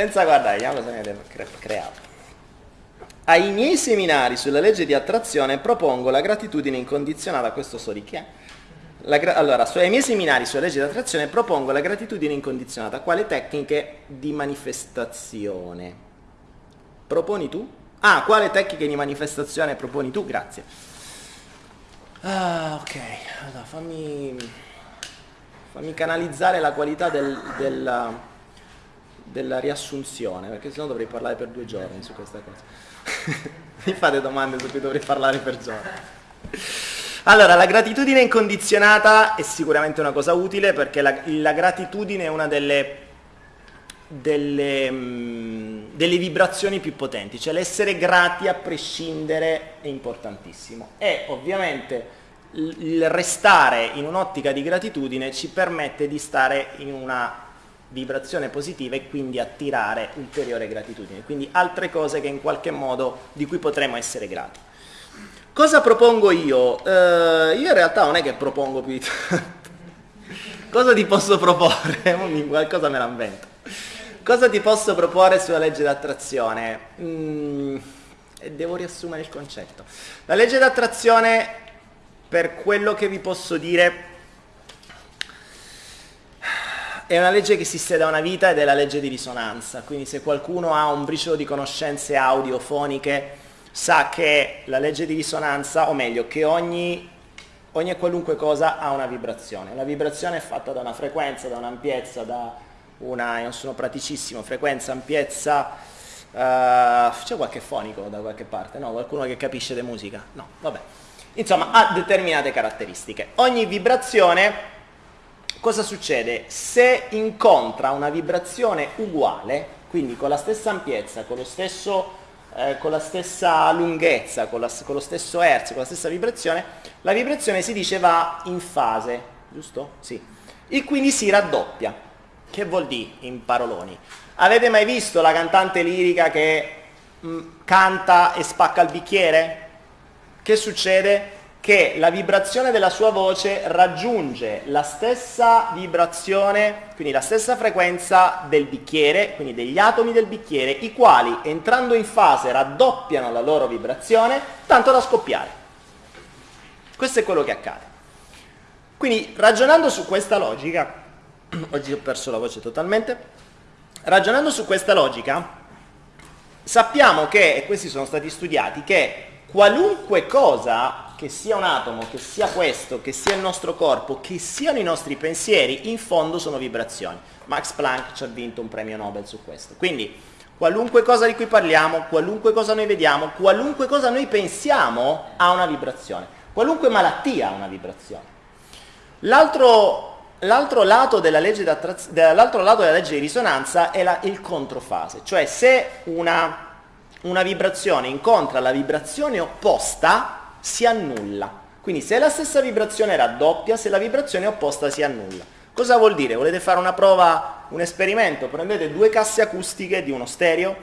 senza guardare, cosa mi avete creato. Ai miei seminari sulla legge di attrazione propongo la gratitudine incondizionata, questo so di chi è. Gra- allora, ai miei seminari sulla legge di attrazione propongo la gratitudine incondizionata quale tecniche di manifestazione. Proponi tu? Ah, quale tecniche di manifestazione proponi tu? Grazie. Ah, ok, allora fammi, fammi canalizzare la qualità del, della, della riassunzione, perché sennò dovrei parlare per due giorni su questa cosa. Mi fate domande su cui dovrei parlare per giorni. Allora, la gratitudine incondizionata è sicuramente una cosa utile perché la, la gratitudine è una delle, delle, mm, delle, vibrazioni più potenti, cioè l'essere grati a prescindere è importantissimo. E ovviamente il restare in un'ottica di gratitudine ci permette di stare in una vibrazione positiva e quindi attirare ulteriore gratitudine, quindi altre cose che in qualche modo di cui potremo essere grati. Cosa propongo io? Uh, io in realtà non è che propongo più di tanto. Cosa ti posso proporre? Qualcosa me la invento. Cosa ti posso proporre sulla legge d'attrazione? Mm, devo riassumere il concetto. La legge d'attrazione, per quello che vi posso dire, è una legge che esiste da una vita ed è la legge di risonanza. Quindi se qualcuno ha un briciolo di conoscenze audiofoniche, sa che la legge di risonanza, o meglio, che ogni, ogni qualunque cosa ha una vibrazione. Una vibrazione è fatta da una frequenza, da un'ampiezza, da una, non sono praticissimo, frequenza, ampiezza, uh, c'è qualche fonico da qualche parte, no? Qualcuno che capisce di musica? No, vabbè. Insomma, ha determinate caratteristiche. Ogni vibrazione, cosa succede? Se incontra una vibrazione uguale, quindi con la stessa ampiezza, con stesso eh, con la stessa lunghezza, con, la, con, lo stesso hertz, con la stessa vibrazione, la vibrazione si dice va in fase, giusto? Sì. E quindi si raddoppia. Che vuol dire in paroloni? Avete mai visto la cantante lirica che mh, mm, canta e spacca il bicchiere? Che succede? Che la vibrazione della sua voce raggiunge la stessa vibrazione, quindi la stessa frequenza del bicchiere, quindi degli atomi del bicchiere, i quali entrando in fase raddoppiano la loro vibrazione, tanto da scoppiare. Questo è quello che accade. Quindi ragionando su questa logica, oggi ho perso la voce totalmente, ragionando su questa logica, sappiamo che, e questi sono stati studiati, che qualunque cosa che sia un atomo, che sia questo, che sia il nostro corpo, che siano i nostri pensieri, in fondo sono vibrazioni. Max Planck ci ha vinto un premio Nobel su questo. Quindi qualunque cosa di cui parliamo, qualunque cosa noi vediamo, qualunque cosa noi pensiamo ha una vibrazione. Qualunque malattia ha una vibrazione. L'altro, l'altro, lato, della legge l'altro lato della legge di risonanza è la, il controfase, cioè se una, una vibrazione incontra la vibrazione opposta, si annulla. Quindi se la stessa vibrazione raddoppia, se la vibrazione opposta si annulla. Cosa vuol dire? Volete fare una prova, un esperimento? Prendete due casse acustiche di uno stereo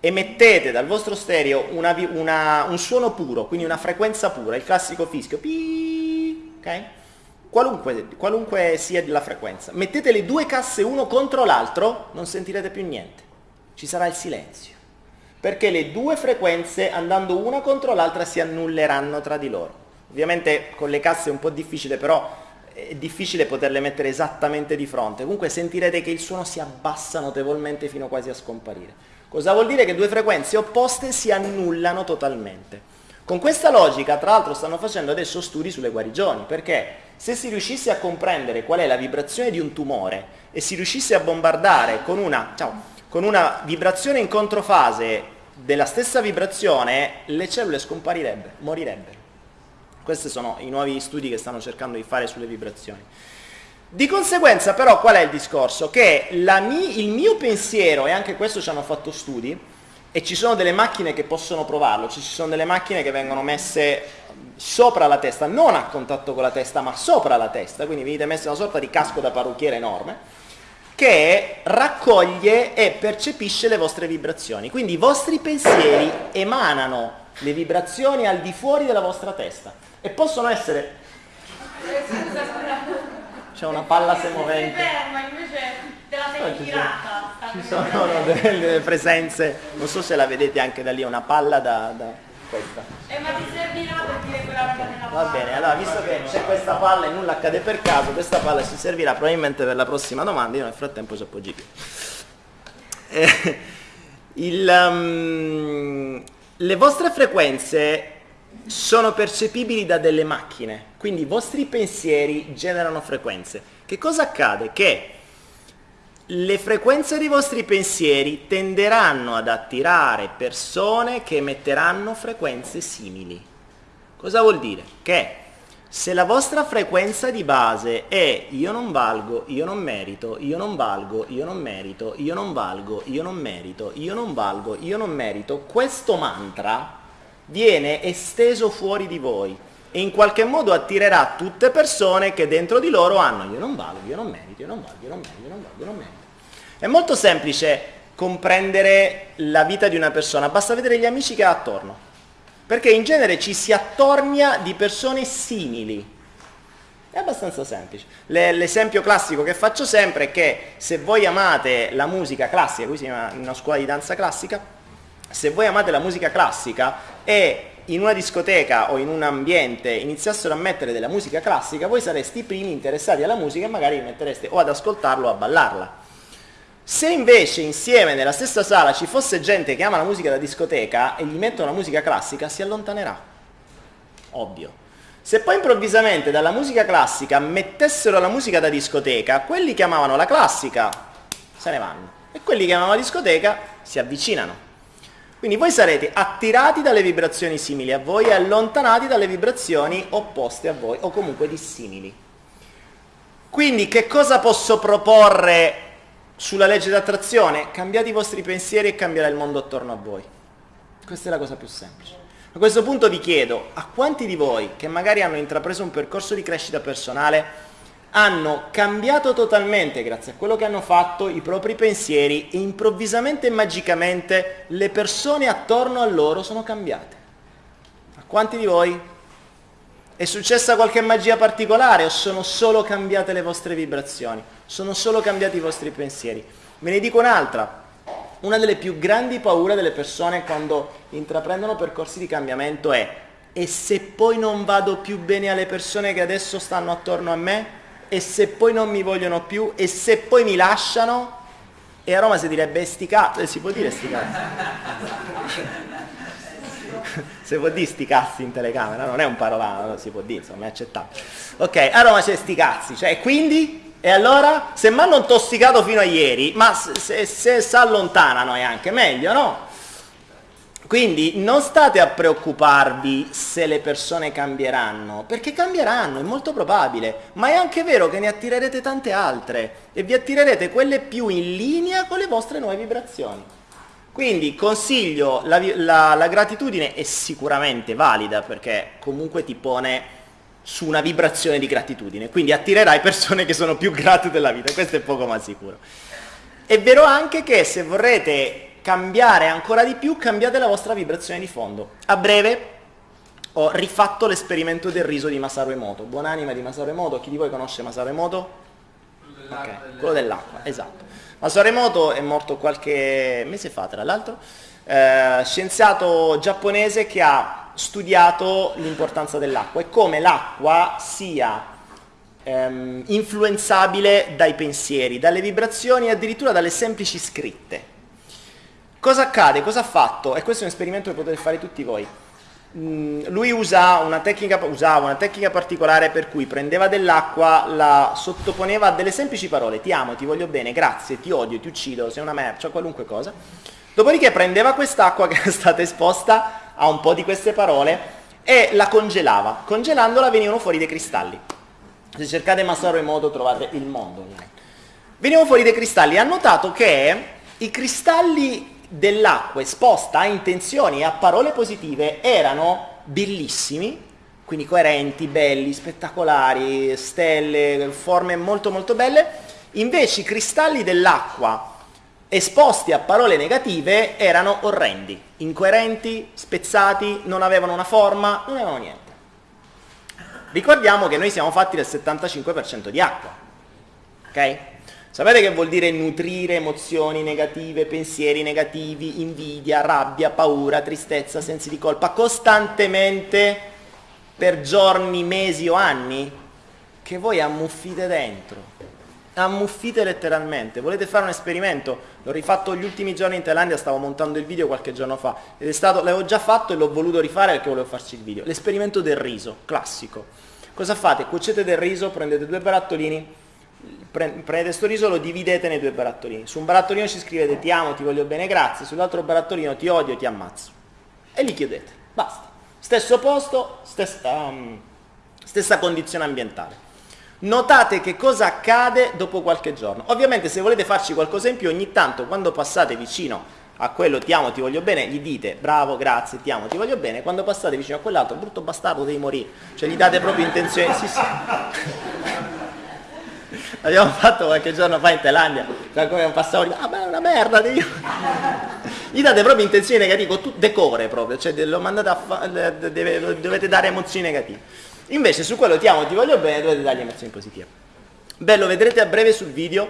e mettete dal vostro stereo una, una, un suono puro, quindi una frequenza pura, il classico fischio, Pii, okay? qualunque, qualunque sia la frequenza. Mettete le due casse uno contro l'altro, non sentirete più niente. Ci sarà il silenzio perché le due frequenze andando una contro l'altra si annulleranno tra di loro. Ovviamente con le casse è un po' difficile, però è difficile poterle mettere esattamente di fronte. Comunque sentirete che il suono si abbassa notevolmente fino quasi a scomparire. Cosa vuol dire? Che due frequenze opposte si annullano totalmente. Con questa logica, tra l'altro, stanno facendo adesso studi sulle guarigioni, perché se si riuscisse a comprendere qual è la vibrazione di un tumore e si riuscisse a bombardare con una, ciao, con una vibrazione in controfase della stessa vibrazione, le cellule scomparirebbero, morirebbero. Questi sono i nuovi studi che stanno cercando di fare sulle vibrazioni. Di conseguenza però qual è il discorso? Che mi, il mio pensiero, e anche questo ci hanno fatto studi, e ci sono delle macchine che possono provarlo, ci sono delle macchine che vengono messe sopra la testa, non a contatto con la testa, ma sopra la testa, quindi venite messe una sorta di casco da parrucchiere enorme, che raccoglie e percepisce le vostre vibrazioni. Quindi i vostri pensieri emanano le vibrazioni al di fuori della vostra testa e possono essere... C'è una palla semovente. Sei tirata? Ci sono delle presenze, non so se la vedete anche da lì, una palla da, da questa. Eh ma ti servirà per dire quella roba nella Va bene, allora visto che c'è questa palla e nulla accade per caso, questa palla ci servirà probabilmente per la prossima domanda, io nel frattempo ci appoggio. Eh, il, um, le vostre frequenze sono percepibili da delle macchine, quindi i vostri pensieri generano frequenze. Che cosa accade? Che le frequenze dei vostri pensieri tenderanno ad attirare persone che emetteranno frequenze simili. Cosa vuol dire? Che se la vostra frequenza di base è io non valgo, io non merito, io non valgo, io non merito, io non valgo, io non merito, io non valgo, io non merito, questo mantra viene esteso fuori di voi e in qualche modo attirerà tutte persone che dentro di loro hanno io non valgo, io non merito, io non valgo, io non merito, io non valgo, io non merito. È molto semplice comprendere la vita di una persona, basta vedere gli amici che ha attorno perché in genere ci si attornia di persone simili. È abbastanza semplice. l'esempio classico che faccio sempre è che se voi amate la musica classica, qui si chiama una scuola di danza classica, se voi amate la musica classica e in una discoteca o in un ambiente iniziassero a mettere della musica classica, voi sareste i primi interessati alla musica e magari mettereste o ad ascoltarla o a ballarla. Se invece insieme nella stessa sala ci fosse gente che ama la musica da discoteca e gli mettono la musica classica, si allontanerà. Ovvio. Se poi improvvisamente dalla musica classica mettessero la musica da discoteca, quelli che amavano la classica se ne vanno e quelli che amavano la discoteca si avvicinano. Quindi voi sarete attirati dalle vibrazioni simili a voi e allontanati dalle vibrazioni opposte a voi o comunque dissimili. Quindi che cosa posso proporre sulla legge d'attrazione, cambiate i vostri pensieri e cambierà il mondo attorno a voi. Questa è la cosa più semplice. A questo punto vi chiedo, a quanti di voi che magari hanno intrapreso un percorso di crescita personale hanno cambiato totalmente, grazie a quello che hanno fatto, i propri pensieri e improvvisamente e magicamente le persone attorno a loro sono cambiate? A quanti di voi? È successa qualche magia particolare o sono solo cambiate le vostre vibrazioni? sono solo cambiati i vostri pensieri. Ve ne dico un'altra. Una delle più grandi paure delle persone quando intraprendono percorsi di cambiamento è e se poi non vado più bene alle persone che adesso stanno attorno a me? E se poi non mi vogliono più? E se poi mi lasciano? E a Roma si direbbe sti cazzi, eh, si può dire sti? Si può dire sti cazzi in telecamera, non è un parolano, si può dire, insomma, è accettabile. Ok, a Roma c'è sti cazzi, cioè quindi e allora, se mi hanno intossicato fino a ieri, ma se, se si allontanano è anche meglio, no? Quindi non state a preoccuparvi se le persone cambieranno, perché cambieranno, è molto probabile, ma è anche vero che ne attirerete tante altre e vi attirerete quelle più in linea con le vostre nuove vibrazioni. Quindi consiglio, la, la, la gratitudine è sicuramente valida perché comunque ti pone su una vibrazione di gratitudine, quindi attirerai persone che sono più grate della vita, questo è poco ma sicuro. È vero anche che se vorrete cambiare ancora di più, cambiate la vostra vibrazione di fondo. A breve ho rifatto l'esperimento del riso di Masaru Emoto, buonanima di Masaru Emoto, chi di voi conosce Masaru Emoto? Okay. Quello dell'acqua, esatto. Masaru Emoto è morto qualche mese fa, tra l'altro, eh, scienziato giapponese che ha studiato l'importanza dell'acqua e come l'acqua sia ehm, influenzabile dai pensieri, dalle vibrazioni e addirittura dalle semplici scritte. Cosa accade? Cosa ha fatto? E questo è un esperimento che potete fare tutti voi. Mm, lui usa una tecnica, usava una tecnica particolare per cui prendeva dell'acqua, la sottoponeva a delle semplici parole, ti amo, ti voglio bene, grazie, ti odio, ti uccido, sei una merce, qualunque cosa. Dopodiché prendeva quest'acqua che era stata esposta a un po' di queste parole e la congelava. Congelandola venivano fuori dei cristalli. Se cercate Masaru Emoto trovate il mondo online. Venivano fuori dei cristalli. Ha notato che i cristalli dell'acqua esposta a intenzioni e a parole positive erano bellissimi, quindi coerenti, belli, spettacolari, stelle, forme molto molto belle. Invece i cristalli dell'acqua esposti a parole negative erano orrendi, incoerenti, spezzati, non avevano una forma, non avevano niente. Ricordiamo che noi siamo fatti del 75% di acqua, ok? Sapete che vuol dire nutrire emozioni negative, pensieri negativi, invidia, rabbia, paura, tristezza, sensi di colpa costantemente per giorni, mesi o anni? Che voi ammuffite dentro ammuffite letteralmente. Volete fare un esperimento? L'ho rifatto gli ultimi giorni in Thailandia, stavo montando il video qualche giorno fa ed è stato, l'avevo già fatto e l'ho voluto rifare perché volevo farci il video. L'esperimento del riso, classico. Cosa fate? Cuocete del riso, prendete due barattolini, prendete questo riso, lo dividete nei due barattolini. Su un barattolino ci scrivete ti amo, ti voglio bene, grazie, sull'altro barattolino ti odio, ti ammazzo. E li chiudete, basta. Stesso posto, stessa, um, stessa condizione ambientale. Notate che cosa accade dopo qualche giorno. Ovviamente se volete farci qualcosa in più, ogni tanto quando passate vicino a quello ti amo, ti voglio bene, gli dite bravo, grazie, ti amo, ti voglio bene, quando passate vicino a quell'altro, brutto bastardo, devi morire. Cioè gli date proprio intenzione, sì sì. Abbiamo fatto qualche giorno fa in Thailandia, cioè come un passavo, ah ma è una merda, devi... gli date proprio intenzioni negative, decore proprio, cioè lo mandate a fa... dovete dare emozioni negative. Invece su quello ti amo, ti voglio bene, dovete dargli emozioni positive. Beh, lo vedrete a breve sul video.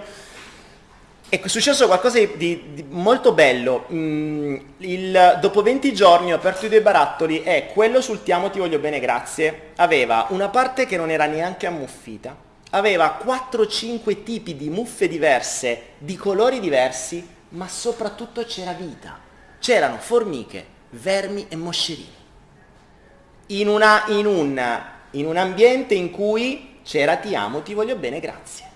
È successo qualcosa di, di, di molto bello. Mm, il, dopo 20 giorni ho aperto i due barattoli e quello sul ti amo, ti voglio bene, grazie, aveva una parte che non era neanche ammuffita, aveva 4-5 tipi di muffe diverse, di colori diversi, ma soprattutto c'era vita. C'erano formiche, vermi e moscerini. In, una, in un in un ambiente in cui c'era ti amo, ti voglio bene, grazie.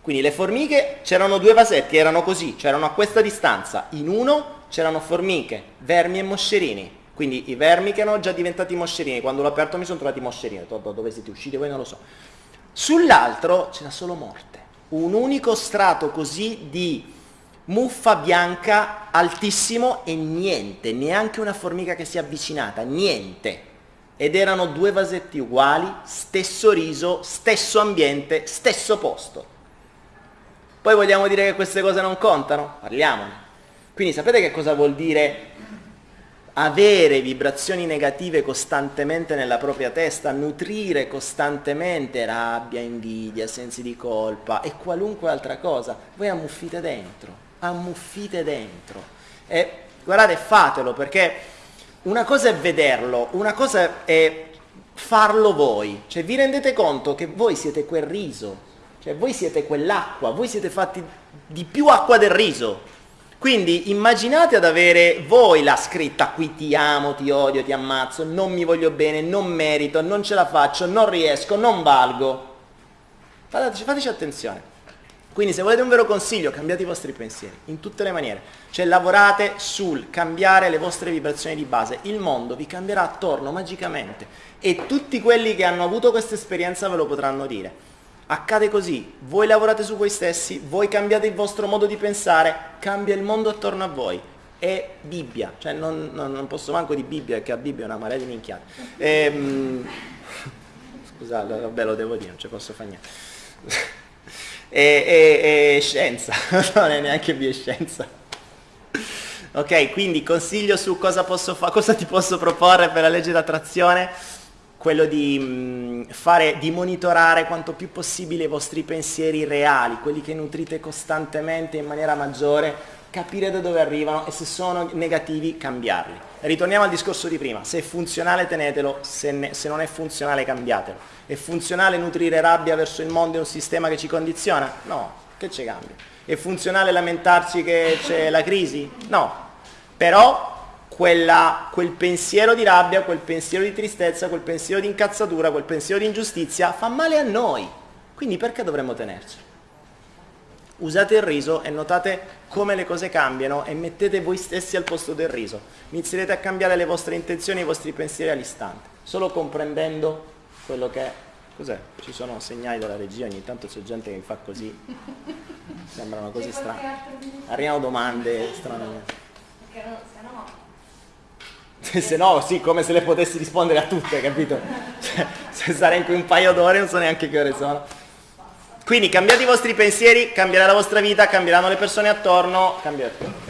Quindi le formiche c'erano due vasetti, erano così, c'erano a questa distanza. In uno c'erano formiche, vermi e moscerini. Quindi i vermi che erano già diventati moscerini, quando l'ho aperto mi sono trovati moscerini, ho detto dove siete usciti voi non lo so. Sull'altro c'era solo morte, un unico strato così di muffa bianca altissimo e niente, neanche una formica che si è avvicinata, niente ed erano due vasetti uguali, stesso riso, stesso ambiente, stesso posto. Poi vogliamo dire che queste cose non contano? Parliamone. Quindi sapete che cosa vuol dire avere vibrazioni negative costantemente nella propria testa, nutrire costantemente rabbia, invidia, sensi di colpa e qualunque altra cosa? Voi ammuffite dentro, ammuffite dentro. E guardate, fatelo perché una cosa è vederlo, una cosa è farlo voi. Cioè vi rendete conto che voi siete quel riso, cioè voi siete quell'acqua, voi siete fatti di più acqua del riso. Quindi immaginate ad avere voi la scritta qui ti amo, ti odio, ti ammazzo, non mi voglio bene, non merito, non ce la faccio, non riesco, non valgo. Fateci, fateci attenzione. Quindi se volete un vero consiglio, cambiate i vostri pensieri, in tutte le maniere. Cioè lavorate sul cambiare le vostre vibrazioni di base. Il mondo vi cambierà attorno magicamente e tutti quelli che hanno avuto questa esperienza ve lo potranno dire. Accade così, voi lavorate su voi stessi, voi cambiate il vostro modo di pensare, cambia il mondo attorno a voi. È Bibbia, cioè non, non, non posso manco di Bibbia perché a Bibbia è una marea di minchiate. Ehm, scusate, vabbè lo devo dire, non ci posso fare niente e, e, e scienza, non è neanche bioscienza. Ok, quindi consiglio su cosa, posso fa- cosa ti posso proporre per la legge d'attrazione, quello di, mh, fare, di monitorare quanto più possibile i vostri pensieri reali, quelli che nutrite costantemente in maniera maggiore, capire da dove arrivano e se sono negativi cambiarli. Ritorniamo al discorso di prima, se è funzionale tenetelo, se, ne, se non è funzionale cambiatelo. È funzionale nutrire rabbia verso il mondo e un sistema che ci condiziona? No, che ci cambia? È funzionale lamentarci che c'è la crisi? No, però quella, quel pensiero di rabbia, quel pensiero di tristezza, quel pensiero di incazzatura, quel pensiero di ingiustizia fa male a noi. Quindi perché dovremmo tenerci? usate il riso e notate come le cose cambiano e mettete voi stessi al posto del riso. Inizierete a cambiare le vostre intenzioni e i vostri pensieri all'istante, solo comprendendo quello che è. Cos'è? Ci sono segnali dalla regia, ogni tanto c'è gente che mi fa così. Sembrano così strane. Arrivano domande strane. Perché se no... se no, sì, come se le potessi rispondere a tutte, capito? Cioè, se sarei in qui un paio d'ore non so neanche che ore sono. Quindi cambiate i vostri pensieri, cambierà la vostra vita, cambieranno le persone attorno, tutto.